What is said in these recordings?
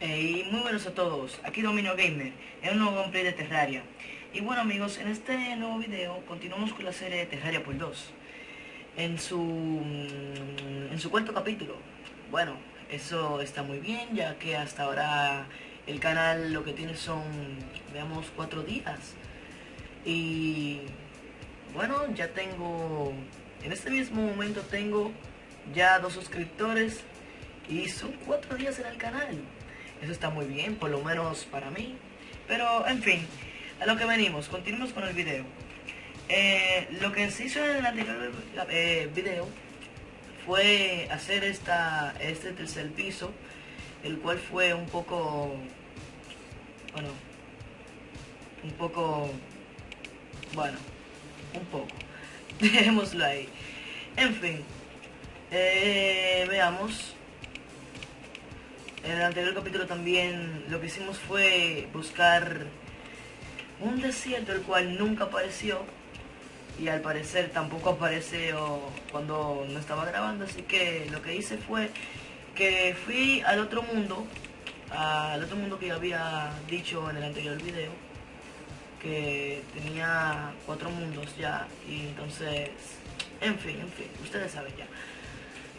y muy buenos a todos, aquí Domino Gamer, en un nuevo gameplay de Terraria. Y bueno amigos, en este nuevo video continuamos con la serie de Terraria por 2. En su, mm, en su cuarto capítulo. Bueno, eso está muy bien, ya que hasta ahora el canal lo que tiene son, veamos, cuatro días. Y bueno, ya tengo, en este mismo momento tengo ya dos suscriptores y son cuatro días en el canal. Eso está muy bien, por lo menos para mí. Pero, en fin, a lo que venimos, continuemos con el video. Eh, lo que se hizo en el anterior eh, video fue hacer esta, este tercer piso, el cual fue un poco, bueno, un poco, bueno, un poco, dejémoslo ahí. En fin, eh, veamos. En el anterior capítulo también lo que hicimos fue buscar un desierto el cual nunca apareció y al parecer tampoco apareció cuando no estaba grabando, así que lo que hice fue que fui al otro mundo, al otro mundo que había dicho en el anterior video, que tenía cuatro mundos ya, y entonces, en fin, en fin, ustedes saben ya.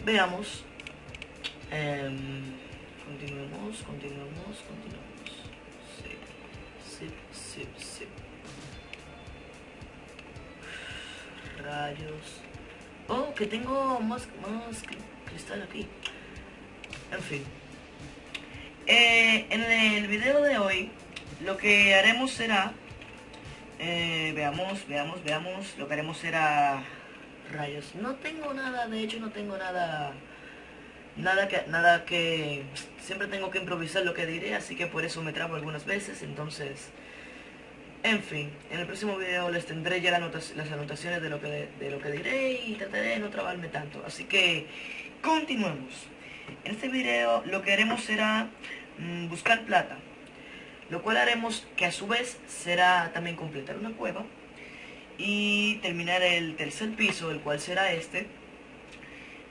Veamos. Em, Continuemos, continuemos, continuemos. Sí, sí, sí, sí. Rayos. Oh, que tengo más, más cristal aquí. En fin. Eh, en el video de hoy, lo que haremos será... Eh, veamos, veamos, veamos. Lo que haremos será... Rayos. No tengo nada, de hecho no tengo nada nada que, nada que, siempre tengo que improvisar lo que diré, así que por eso me trabo algunas veces, entonces, en fin, en el próximo video les tendré ya las anotaciones de lo, que, de lo que diré y trataré de no trabarme tanto, así que, continuemos. En este video lo que haremos será mm, buscar plata, lo cual haremos que a su vez será también completar una cueva y terminar el tercer piso, el cual será este,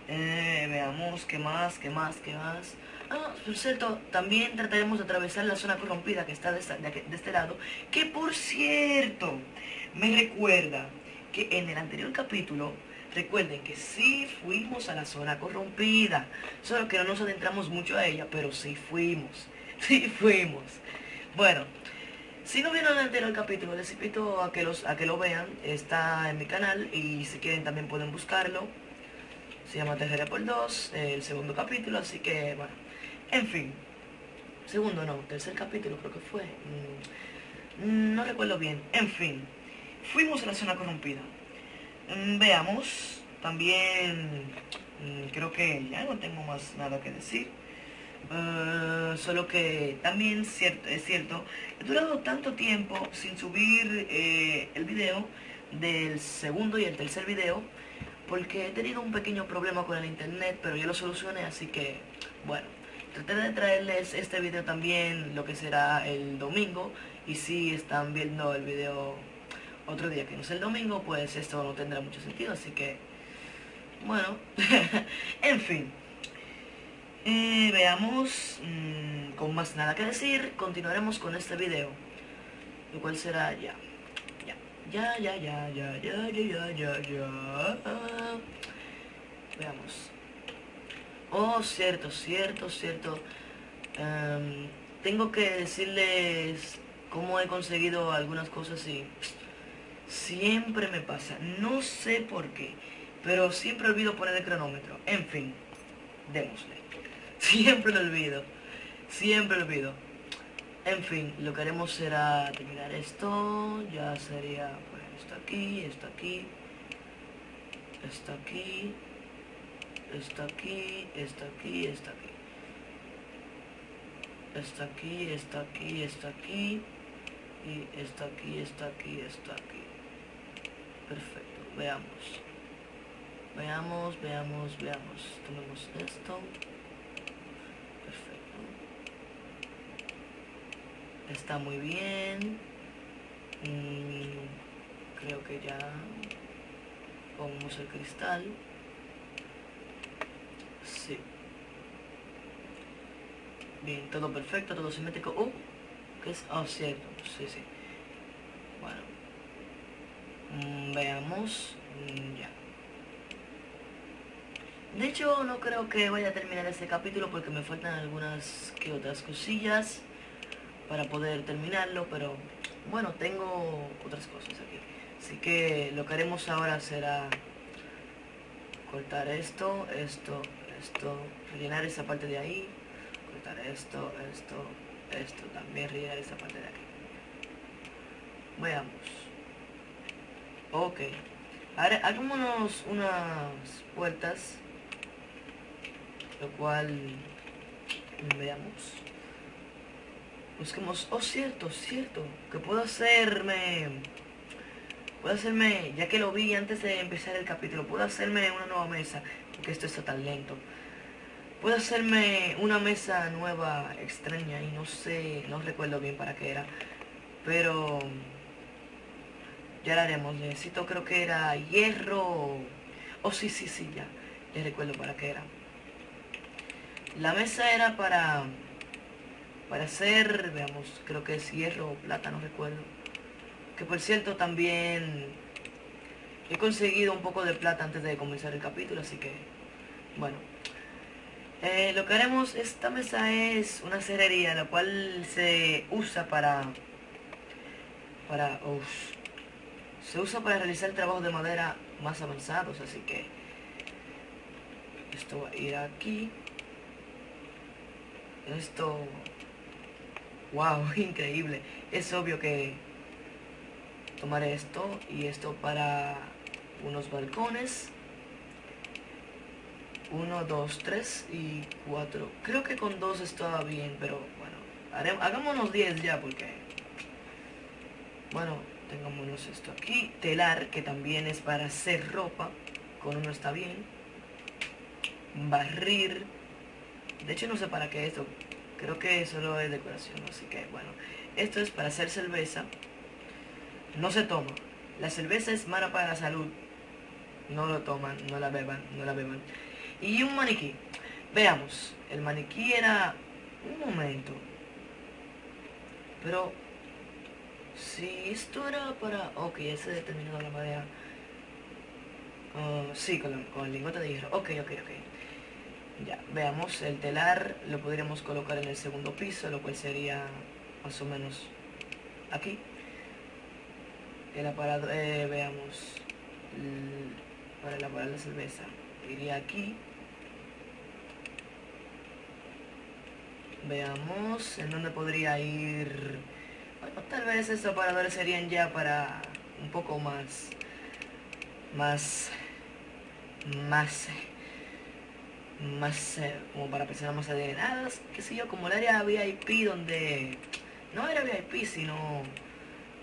eh, veamos qué más, qué más, qué más. Ah, por cierto, también trataremos de atravesar la zona corrompida que está de, este lado. Que por cierto, me recuerda que en el anterior capítulo, recuerden que sí fuimos a la zona corrompida. Solo que no nos adentramos mucho a ella, pero sí fuimos. Sí fuimos. Bueno, si no vieron el anterior capítulo, les invito a que, los, a que lo vean. Está en mi canal y si quieren también pueden buscarlo se llama Tercera por dos, el segundo capítulo, así que, bueno, en fin. Segundo no, tercer capítulo creo que fue. Mm, no recuerdo bien. En fin, fuimos a la zona corrompida. Mm, veamos, también mm, creo que ya no tengo más nada que decir. Eh, solo que también cierto, es cierto, he durado tanto tiempo sin subir eh, el video del segundo y el tercer video porque he tenido un pequeño problema con el internet, pero yo lo solucioné, así que, bueno, traté de traerles este video también, lo que será el domingo, y si están viendo el video otro día que no es el domingo, pues esto no tendrá mucho sentido, así que, bueno, en fin. Eh, veamos, mm, con más nada que decir, continuaremos con este video, lo cual será ya. Ya, ya, ya, ya, ya, ya, ya, ya, Veamos. Oh, cierto, cierto, cierto. Em, tengo que decirles cómo he conseguido algunas cosas y siempre me pasa. No sé por qué, pero siempre olvido poner el cronómetro. En fin, démosle. Siempre lo olvido. Siempre lo olvido. En fin, lo que haremos será terminar esto, ya sería pues esto aquí, esto aquí, esto aquí, esto aquí, esto aquí, esto aquí. Esto aquí, esto aquí, esto aquí, y esto aquí, esto aquí, esto aquí. Perfecto, veamos. Veamos, veamos, veamos. Tomemos esto. Está muy bien creo que ya pongamos el cristal sí Bien, todo perfecto, todo simétrico. Oh, ¿qué es? Oh, cierto, sí, sí. Bueno. Mm, veamos. Mm, ya. De hecho, no creo que vaya a terminar este capítulo porque me faltan algunas que otras cosillas para poder terminarlo, pero bueno, tengo otras cosas aquí. Así que lo que haremos ahora será cortar esto, esto, esto, rellenar esa parte de ahí, cortar esto, esto, esto, también rellenar esa parte de aquí. Veamos. Ok. Ahora hagámonos unas puertas, lo cual veamos. Busquemos, oh cierto, cierto, que puedo hacerme, puedo hacerme, ya que lo vi antes de empezar el capítulo, puedo hacerme una nueva mesa, porque esto está tan lento. Puedo hacerme una mesa nueva, extraña, y no sé, no recuerdo bien para qué era, pero ya la haremos. Necesito, creo que era hierro, oh sí, sí, sí, ya, ya recuerdo para qué era. La mesa era para para hacer, veamos, creo que es hierro o plata, no recuerdo. Que por cierto también he conseguido un poco de plata antes de comenzar el capítulo, así que, bueno. Eh, lo que haremos, esta mesa es una cerrería, la cual se usa para, para, se usa para realizar trabajos de madera más avanzados, así que esto va a ir aquí. Esto Wow, increíble. Es obvio que tomaré esto y esto para unos balcones. Uno, dos, tres y cuatro. Creo que con dos estaba bien, pero bueno, hagámonos diez ya porque... Bueno, tengámonos esto aquí. Telar, que también es para hacer ropa. Con uno está bien. Barrir. De hecho no sé para qué esto. Creo que solo es decoración, así que bueno. Esto es para hacer cerveza. No se toma. La cerveza es mala para la salud. No lo toman, no la beban, no la beban. Y un maniquí. Veamos. El maniquí era... Un momento. Pero... Si esto era para... Ok, ese determinado la madera. Uh, sí, con, con el lingote de hierro. Ok, ok, ok. Ya, veamos, el telar lo podríamos colocar en el segundo piso, lo cual sería más o menos aquí. El aparador, eh, veamos, para elaborar la cerveza, iría aquí. Veamos en dónde podría ir. Bueno, tal vez estos aparadores serían ya para un poco más, más, más más, eh, como para personas más adineradas, qué sé yo, como el área VIP donde, no era VIP, sino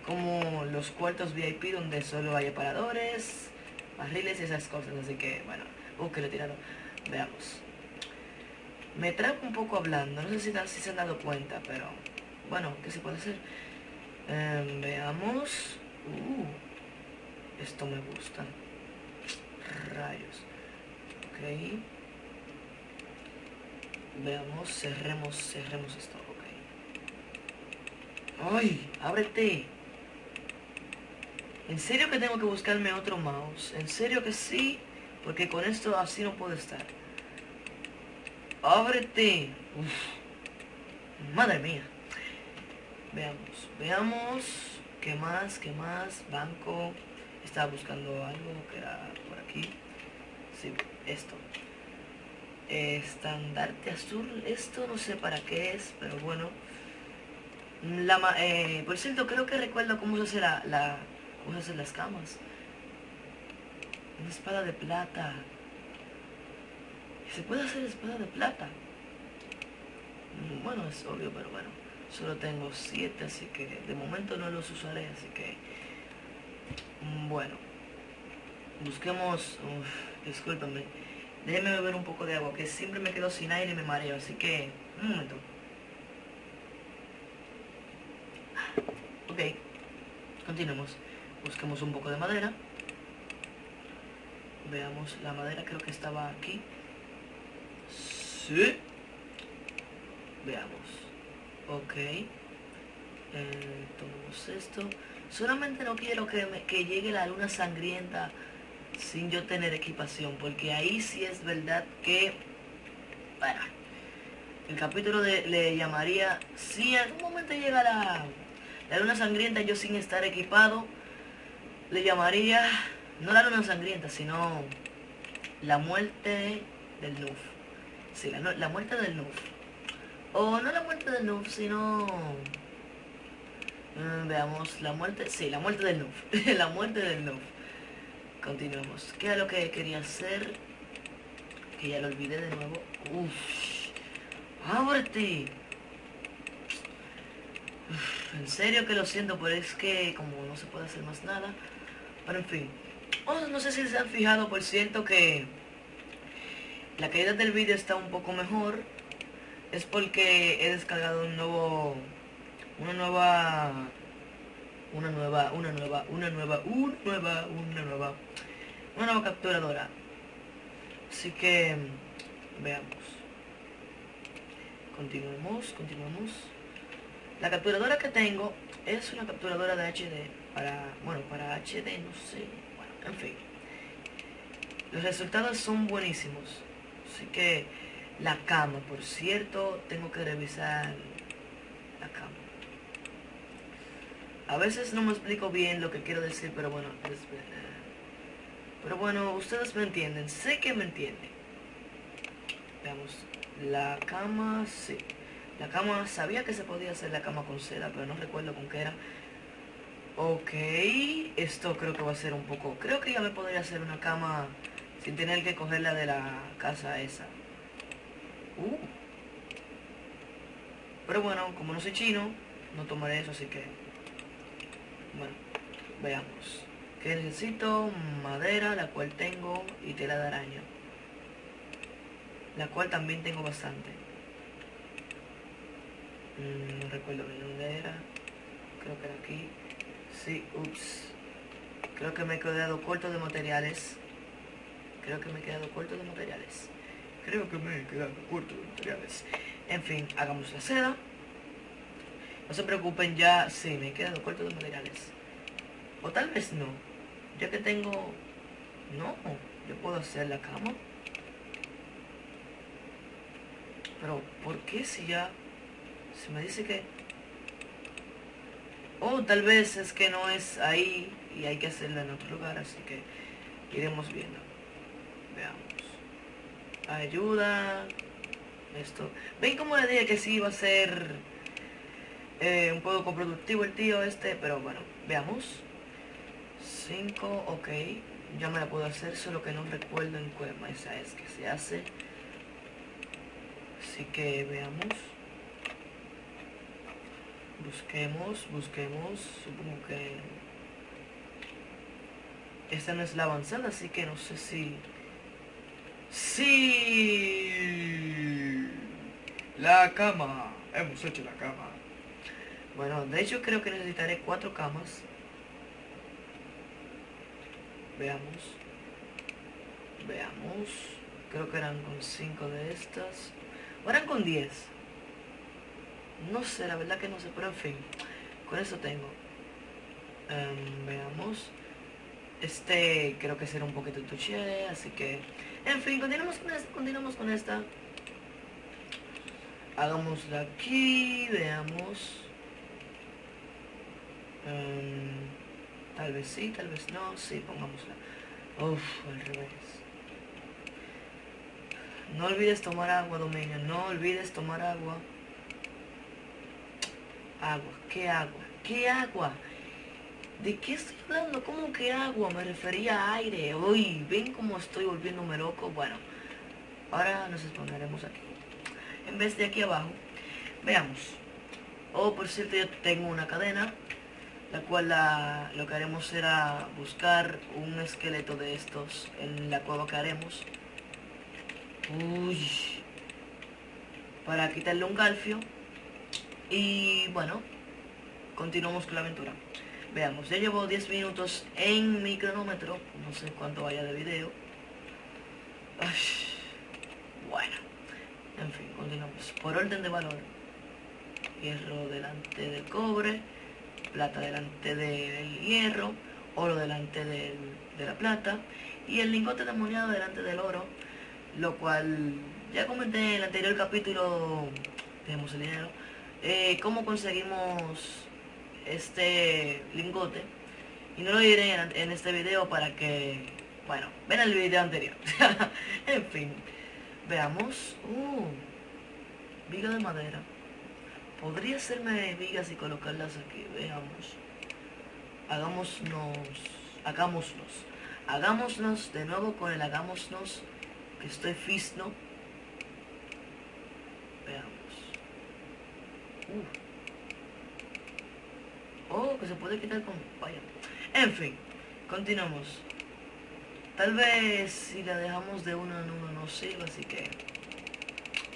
como los cuartos VIP donde solo hay aparadores, barriles y esas cosas, así que, bueno, que lo he tirado, veamos. Me trapo un poco hablando, no sé si, si, se han dado cuenta, pero, bueno, ¿qué se puede hacer? Em, veamos, uh, esto me gusta, rayos, ok. Veamos, cerremos, cerremos esto, ok. ¡Ay! ¡Ábrete! ¿En serio que tengo que buscarme otro mouse? ¿En serio que sí? Porque con esto así no puedo estar. ¡Ábrete! ¡Madre mía! Veamos, veamos. ¿Qué más? ¿Qué más? Banco. Estaba buscando algo que era por aquí. Sí, esto estandarte azul esto no sé para qué es pero bueno. La, eh, por cierto creo que recuerdo cómo se hace la, la cómo se las camas. Una espada de plata. Se puede hacer espada de plata bueno es obvio pero bueno solo tengo siete así que de momento no los usaré así que mm, bueno. Busquemos uf, discúlpame Déjeme beber un poco de agua, que siempre me quedo sin aire y me mareo, así que... Un momento. Ok, continuemos. Busquemos un poco de madera. Veamos, la madera creo que estaba aquí. Sí. Veamos. Ok. Eh, tomamos esto. Solamente no quiero que, que llegue la luna sangrienta sin yo tener equipación, porque ahí sí es verdad que, el capítulo de, le llamaría, si en algún momento llega la, la luna sangrienta yo sin estar equipado, le llamaría, no la luna sangrienta, sino la muerte del Nuf. Sí, la, la muerte del Nuf. O no la muerte del Nuf, sino... Mm, veamos, la muerte... Sí, la muerte del Nuf. la muerte del Nuf. Continuemos. ¿Qué es lo que quería hacer? Que ya lo olvidé de nuevo. Uff. ¡Ábrete! en serio que lo siento, pero es que como no se puede hacer más nada. Pero en fin. Oh, no sé si se han fijado, por cierto, que la calidad del vídeo está un poco mejor. Es porque he descargado un nuevo... Una nueva una nueva, una nueva, una nueva, una nueva, una nueva, una nueva capturadora. Así que veamos. Continuemos, continuemos. La capturadora que tengo es una capturadora de HD para, bueno, para HD, no sé, bueno, en fin. Los resultados son buenísimos. Así que la cama, por cierto, tengo que revisar la cama. A veces no me explico bien lo que quiero decir, pero bueno, pero bueno, ustedes me entienden, sé que me entienden. Veamos, la cama, sí. La cama, sabía que se podía hacer la cama con seda, pero no recuerdo con qué era. Ok, esto creo que va a ser un poco... Creo que ya me podría hacer una cama sin tener que cogerla de la casa esa. Uh. Pero bueno, como no soy chino, no tomaré eso, así que bueno, veamos. Que necesito madera, la cual tengo, y tela de araña. La cual también tengo bastante. Mm, no recuerdo bien dónde era. Creo que era aquí. Sí, ups. Creo que me he quedado corto de materiales. Creo que me he quedado corto de materiales. Creo que me he quedado corto de materiales. En fin, hagamos la seda. No se preocupen, ya sí, me he quedado corto de materiales. O tal vez no. Ya que tengo... No, yo puedo hacer la cama. Pero, ¿por qué si ya... Se me dice que... Oh, tal vez es que no es ahí y hay que hacerla en otro lugar, así que iremos viendo. Veamos. Ayuda. Esto. ¿Ven cómo le dije que sí iba a ser eh, un poco productivo el tío este, pero bueno, veamos. 5, ok. Ya me la puedo hacer, solo que no recuerdo en cuál mesa es que se hace. Así que veamos. Busquemos, busquemos. Supongo que... Esta no es la avanzada, así que no sé si... ¡Sí! La cama. Hemos hecho la cama. Bueno, de hecho creo que necesitaré cuatro camas. Veamos. Veamos. Creo que eran con cinco de estas. O eran con diez. No sé, la verdad que no sé, pero en fin. Con eso tengo. Em, veamos. Este creo que será un poquito touché, así que... En fin, continuamos con esta, continuamos con esta. Hagámosla aquí, veamos. Em, tal vez sí, tal vez no. Sí, pongámosla. Uf, al revés. No olvides tomar agua, Dominio. No olvides tomar agua. Agua. ¿Qué agua? ¿Qué agua? ¿De qué estoy hablando? ¿Cómo que agua? Me refería a aire. Uy, ¿ven cómo estoy volviéndome loco? Bueno, ahora nos exponeremos aquí. En vez de aquí abajo. Veamos. Oh, por cierto, yo tengo una cadena la cual lo que haremos será buscar un esqueleto de estos en la cueva que haremos. Uy, para quitarle un galfio. Y bueno, continuamos con la aventura. Veamos, ya llevo 10 minutos en mi cronómetro, no sé cuánto vaya de video. bueno, en fin, continuamos. Por orden de valor. hierro delante del cobre, plata delante del hierro, oro delante de la plata y el lingote demoniado delante del oro, lo cual ya comenté en el anterior capítulo, tenemos el dinero, eh, cómo conseguimos este lingote y no lo diré en, este video para que, bueno, ven el video anterior. en fin, veamos. Uh, viga de madera. Podría hacerme vigas y colocarlas aquí, veamos. Hagámonos, hagámoslos. Hagámoslos de nuevo con el hagámosnos, que estoy fisno. Veamos. Uh. Oh, que se puede quitar con... Vaya. En fin, continuamos. Tal vez si la dejamos de uno en uno no sirve, así que...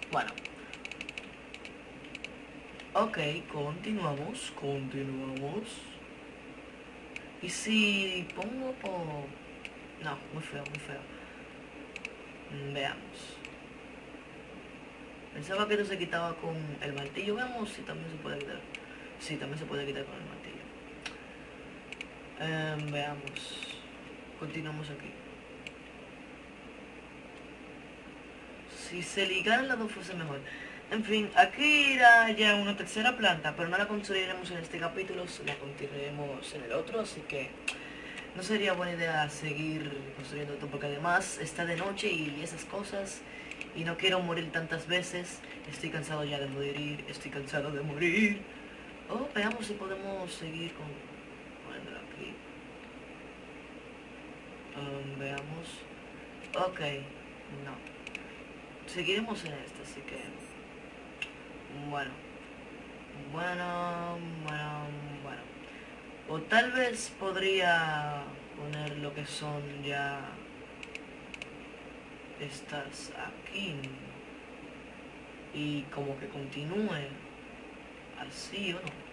Bueno. Ok, continuamos, continuamos. Y si pongo por... No, muy feo, muy feo. Mm, veamos. Pensaba que esto se quitaba con el martillo. Veamos si también se puede quitar. Sí, también se puede quitar con el martillo. Em, veamos. Continuamos aquí. Si se ligaran las dos fuese mejor. En fin, aquí era ya una tercera planta, pero no la construiremos en este capítulo, la construiremos en el otro, así que no sería buena idea seguir construyendo esto, porque además está de noche y esas cosas, y no quiero morir tantas veces, estoy cansado ya de morir, estoy cansado de morir. Oh, veamos si podemos seguir con Um, veamos. Ok, no. Seguiremos en este, así que... Bueno. Bueno, bueno, bueno. O tal vez podría poner lo que son ya... Estas aquí. Y como que continúe así o no.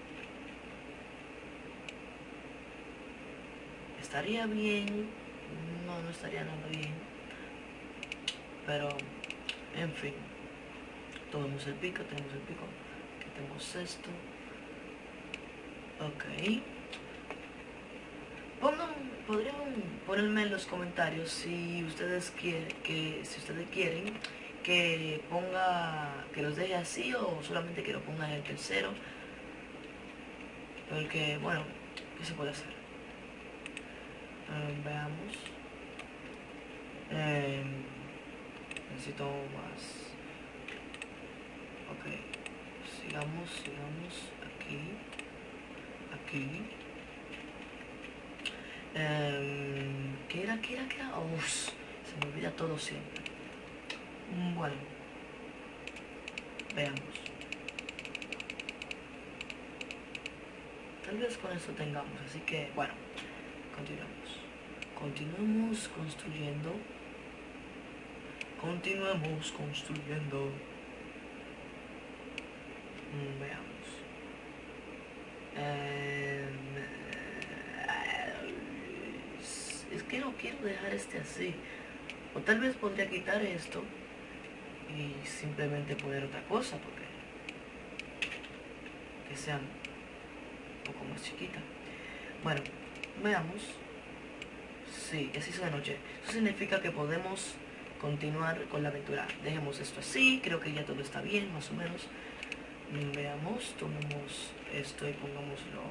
Estaría bien no, no estaría nada bien. Pero, en fin. Tomemos el pico, tenemos el pico. Aquí tenemos esto. Ok. Pongan, podrían ponerme en los comentarios si ustedes quieren que si ustedes quieren que ponga que los deje así o solamente que lo ponga en el tercero porque bueno qué se puede hacer veamos. Eh, necesito más. Sigamos, sigamos. Aquí. Aquí. Eh, ¿Qué era? ¿Qué era? ¿Qué era? se me olvida todo siempre. Bueno. Veamos. Tal vez con eso tengamos, así que bueno. Continuamos. Continuamos construyendo. Continuamos construyendo. Veamos. Es que no quiero dejar este así. O tal vez podría quitar esto y simplemente poner otra cosa porque que sea un poco más chiquita. Bueno, Veamos. Sí, así hizo de noche. Eso significa que podemos continuar con la aventura. Dejemos esto así, creo que ya todo está bien, más o menos. Veamos, tomemos esto y pongámoslo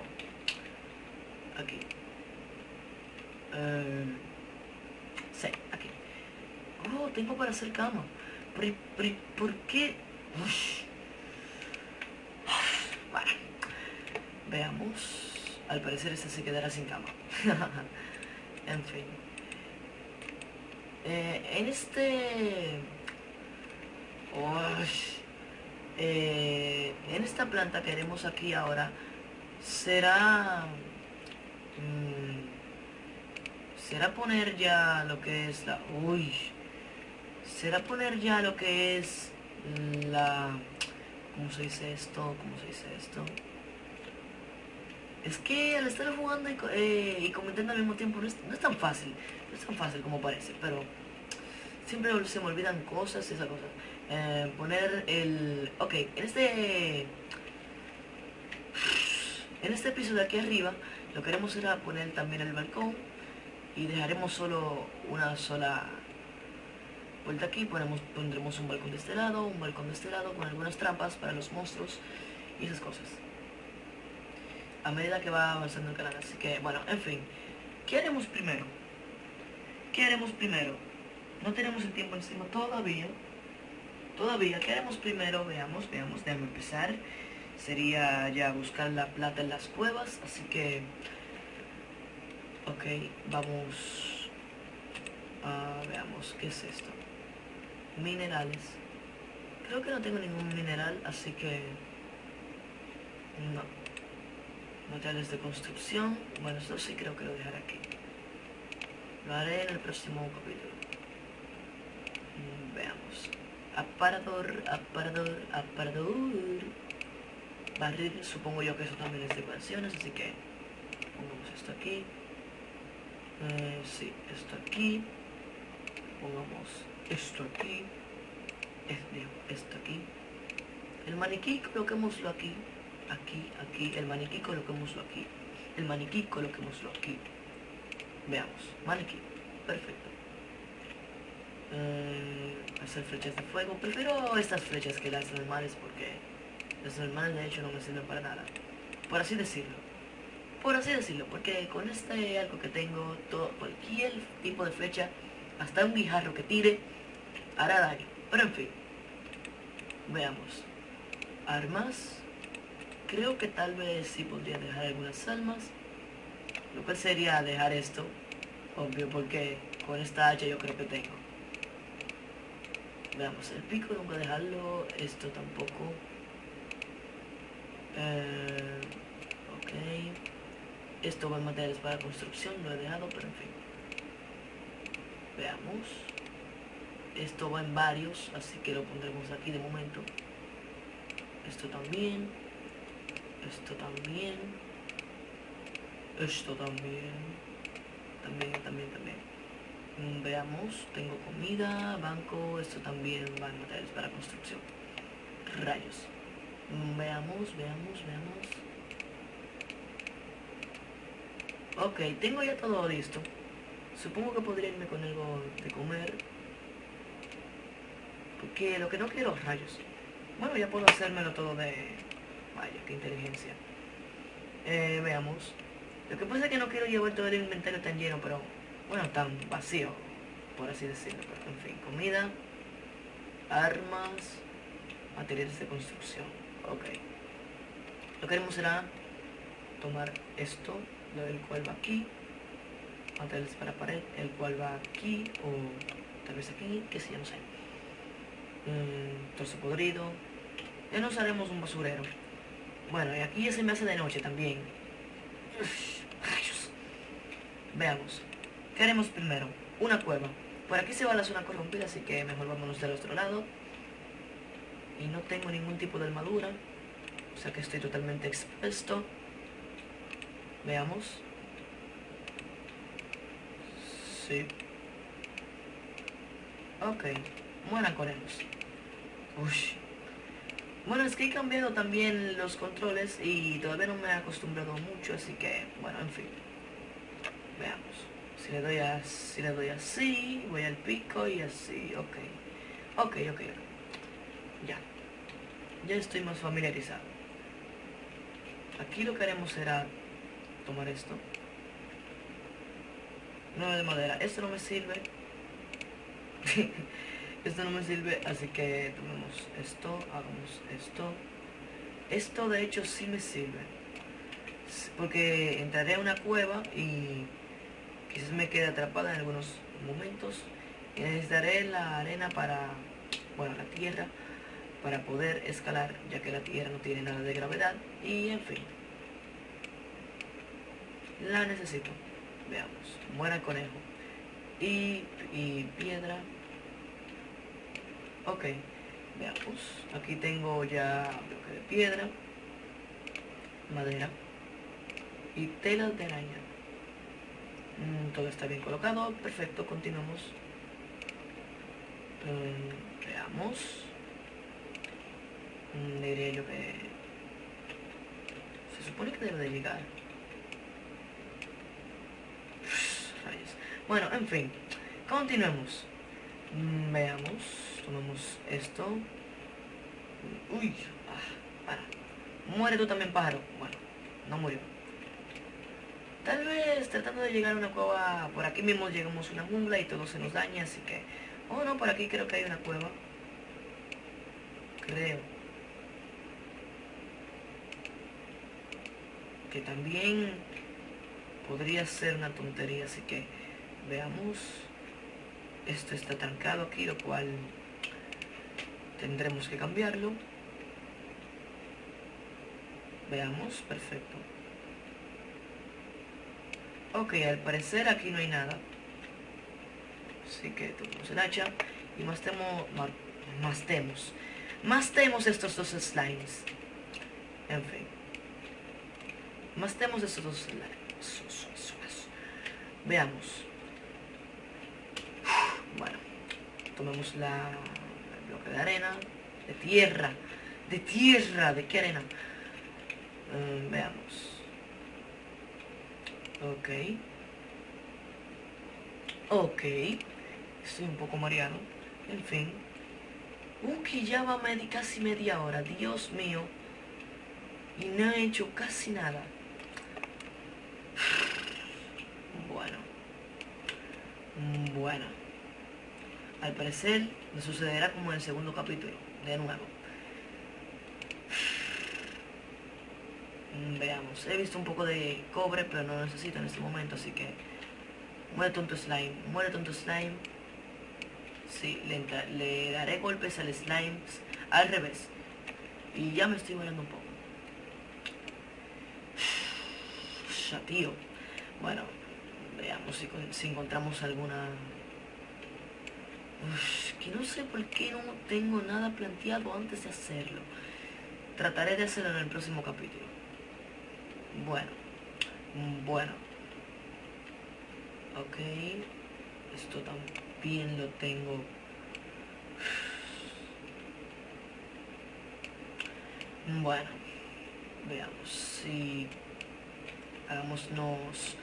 aquí. Eh, sí, aquí. Oh, tengo para hacer cama. ¿Por, qué? Bueno, veamos. Al parecer este se quedará sin cama. en fin. Eh, en este... Eh, en esta planta que haremos aquí ahora será... Mm, será poner ya lo que es la... Uy. Será poner ya lo que es la... ¿Cómo se dice esto? ¿Cómo se dice esto? Es que al estar jugando y, eh, comentando al mismo tiempo no es, tan fácil, no es tan fácil como parece, pero siempre se me olvidan cosas y esas cosas. Eh, poner el... Ok, en este... En este piso de aquí arriba, lo que haremos será poner también el balcón y dejaremos solo una sola vuelta aquí, ponemos, pondremos un balcón de este lado, un balcón de este lado con algunas trampas para los monstruos y esas cosas. A medida que va avanzando el canal, así que bueno, en fin. ¿Qué haremos primero? ¿Qué haremos primero? No tenemos el tiempo encima todavía. Todavía, ¿qué haremos primero? Veamos, veamos, déjame empezar. Sería ya buscar la plata en las cuevas, así que... Ok, vamos... a veamos, ¿qué es esto? Minerales. Creo que no tengo ningún mineral, así que... No. Materiales de construcción. Bueno, esto sí creo que lo dejaré aquí. Lo haré en el próximo capítulo. Mm, veamos. Aparador, aparador, aparador. Barril, supongo yo que eso también es de ecuaciones, así que pongamos esto aquí. Eh, sí, esto aquí. Pongamos esto aquí. Esto aquí. El maniquí coloquémoslo aquí. Aquí, aquí. El maniquí coloquémoslo aquí. El maniquí coloquémoslo aquí. Veamos. Maniquí. Perfecto. Eh, hacer flechas de fuego. Prefiero estas flechas que las normales porque las normales de hecho no me sirven para nada. Por así decirlo. Por así decirlo, porque con este algo que tengo, todo, cualquier tipo de flecha, hasta un guijarro que tire, hará daño. Pero en fin. Veamos. Armas. Creo que tal vez sí podría dejar algunas almas. Lo cual sería dejar esto. Obvio, porque con esta hacha yo creo que tengo. Veamos, el pico no voy a dejarlo. Esto tampoco. Eh, ok. Esto va en materiales para construcción, lo he dejado, pero en fin. Veamos. Esto va en varios, así que lo pondremos aquí de momento. Esto también. Esto también. Esto también. También, también, también. Mm, veamos, tengo comida, banco, esto también va en materiales para construcción. Rayos. Mm, veamos, veamos, veamos. Ok, tengo ya todo listo. Supongo que podría irme con algo de comer. Porque lo que no quiero rayos. Bueno, ya puedo hacérmelo todo de... Vaya, qué inteligencia. Eh, veamos. Lo que pasa es que no quiero llevar todo el inventario tan lleno, pero... Bueno, tan vacío, por así decirlo. Pero, en fin, comida, armas, materiales de construcción. Ok. Lo que haremos será tomar esto, del cual va aquí, materiales para pared, el cual va aquí, o tal vez aquí, que sé, no sé. Mm, torso podrido. Ya nos haremos un basurero. Bueno, y aquí ya se me hace de noche también. Veamos. ¿Qué haremos primero? Una cueva. Por aquí se va la zona corrompida, así que mejor vámonos del otro lado. Y no tengo ningún tipo de armadura. O sea que estoy totalmente expuesto. Veamos. Sí. Ok. Mueran conejos. Uy. Bueno, es que he cambiado también los controles y todavía no me he acostumbrado mucho, así que, bueno, en fin. Veamos. Si le doy, así, voy al pico y así, ok. Ok, ok, ok. Ya. Ya estoy más familiarizado. Aquí lo que haremos será tomar esto. No de madera. Esto no me sirve. esto no me sirve, así que tomemos esto, hagamos esto. Esto de hecho sí me sirve. Porque entraré a una cueva y quizás me quede atrapada en algunos momentos. Y necesitaré la arena para, bueno, la tierra, para poder escalar, ya que la tierra no tiene nada de gravedad. Y en fin. La necesito. Veamos. Muera conejo. Y, piedra. Ok, veamos. Aquí tengo ya bloque de piedra, madera y tela de araña. Mm, todo está bien colocado. Perfecto, continuamos. Mm, veamos. Diría yo que... Se supone que debe de llegar. Bueno, en fin. Continuemos. Mm, Veamos. Tomemos esto. Uy. Ah, para. Muere tú también, pájaro. Bueno, no murió. Tal vez tratando de llegar a una cueva, por aquí mismo llegamos a una jungla y todo se nos daña, así que... Oh, no, por aquí creo que hay una cueva. Creo. Que también podría ser una tontería, así que veamos. Esto está trancado aquí, lo cual tendremos que cambiarlo. Veamos, perfecto. Ok, al parecer aquí no hay nada. Así que tomamos el hacha y más temo, más temos. Más temos estos dos slimes. En fin. Más temos estos dos slimes. Veamos. Bueno, tomemos la el bloque de arena, de tierra, de tierra, ¿de qué arena? Mm, veamos. Ok. Ok. Estoy un poco mareado. En fin. Que ya va casi media hora. Dios mío. Y no he hecho casi nada. Bueno. Bueno. Al parecer me sucederá como en el segundo capítulo. De nuevo. Mm, veamos, he visto un poco de cobre, pero no lo necesito en este momento, así que... Muere tonto slime, muere tonto slime. Sí, le, daré golpes al slime al revés. Y ya me estoy muriendo un poco. Ya, tío. Bueno, veamos si, encontramos alguna... que no sé por qué no tengo nada planteado antes de hacerlo. Trataré de hacerlo en el próximo capítulo. Bueno, bueno. Ok, esto también lo tengo. Bueno, veamos si hagámonos.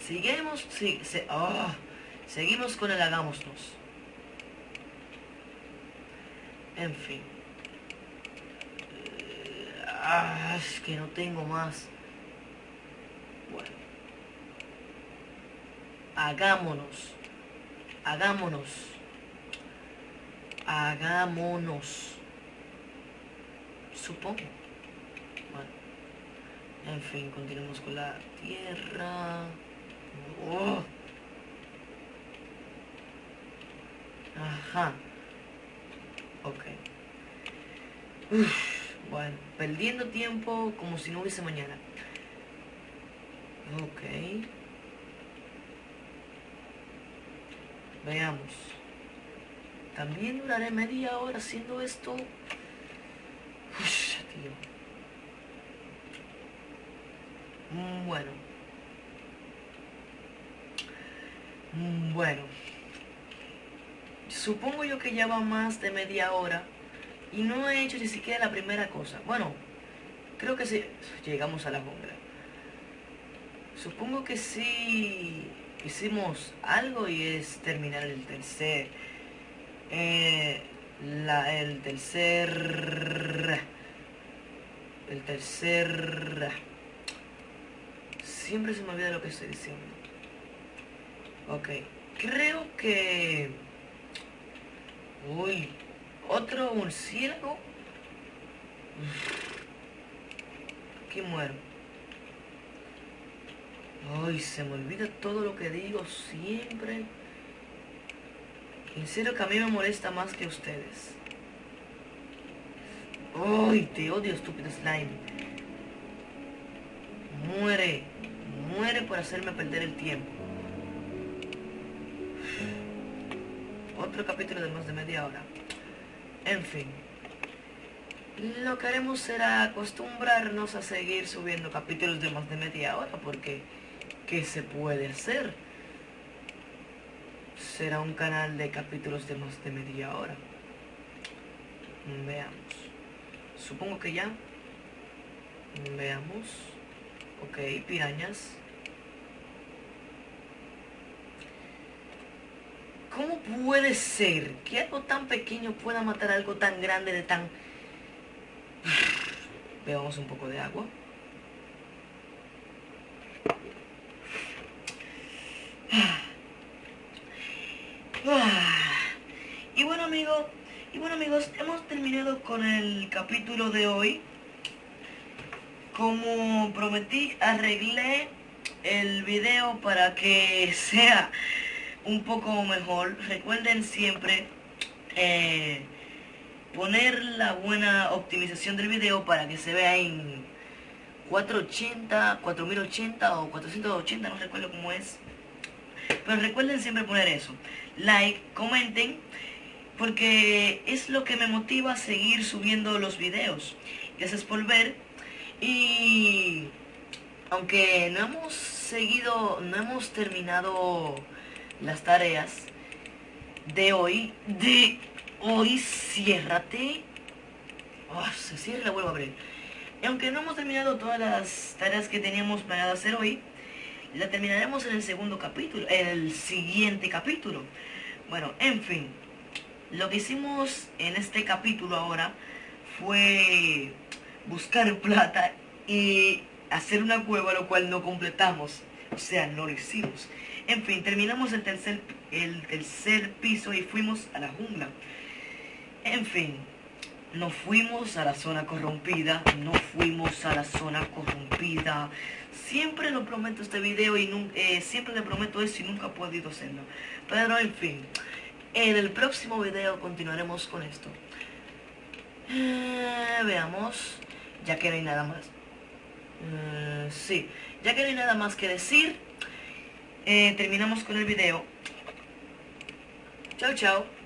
Seguimos, sí, se, oh, seguimos con el hagámonos. En fin. Ah, es que no tengo más. Bueno. Hagámonos. Hagámonos. Hagámonos. Supongo. Bueno. En fin, continuemos con la tierra. Oh. Ajá. Ok. Perdiendo tiempo como si no hubiese mañana. Ok. Veamos. También duraré media hora haciendo esto. tío. Mm, bueno. Mm, bueno. Supongo yo que ya va más de media hora. Y no he hecho ni siquiera la primera cosa. Bueno, creo que sí. Llegamos a la jungla. Supongo que sí hicimos algo y es terminar el tercer... Eh, la, el tercer... El tercer... Siempre se me olvida lo que estoy diciendo. Ok. Creo que... Uy, otro murciélago. Aquí muero. Ay, se me olvida todo lo que digo siempre. En serio que a mí me molesta más que ustedes. Ay, te odio, estúpido slime. Muere. Muere por hacerme perder el tiempo. Otro capítulo de más de media hora. En fin. Lo que haremos será acostumbrarnos a seguir subiendo capítulos de más de media hora, porque ¿qué se puede hacer? Será un canal de capítulos de más de media hora. Veamos. Supongo que ya. Veamos. Ok, pirañas. ¿Cómo puede ser que algo tan pequeño pueda matar algo tan grande de tan... Veamos un poco de agua. Y bueno amigos, y bueno amigos, hemos terminado con el capítulo de hoy. Como prometí, arreglé el video para que sea un poco mejor. Recuerden siempre eh, poner la buena optimización del video para que se vea en 480, 4080 o 480, no recuerdo cómo es. Pero recuerden siempre poner eso. Like, comenten, porque es lo que me motiva a seguir subiendo los videos. Gracias por ver. Y aunque no hemos seguido, no hemos terminado las tareas de hoy, de hoy, ciérrate. Oh, se cierra la vuelvo a abrir. Y aunque no hemos terminado todas las tareas que teníamos planeado hacer hoy, la terminaremos en el segundo capítulo, el siguiente capítulo. Bueno, en fin, lo que hicimos en este capítulo ahora fue buscar plata y hacer una cueva, lo cual no completamos. O sea, no lo hicimos. En fin, terminamos el tercer, el tercer piso y fuimos a la jungla. En fin, no fuimos a la zona corrompida, no fuimos a la zona corrompida. Siempre lo prometo este video y eh, siempre le prometo eso y nunca he podido hacerlo. Pero en fin, en el próximo video continuaremos con esto. Eh, veamos, ya que no hay nada más. Eh, sí, ya que no hay nada más que decir, terminamos con el video. Chao, chao.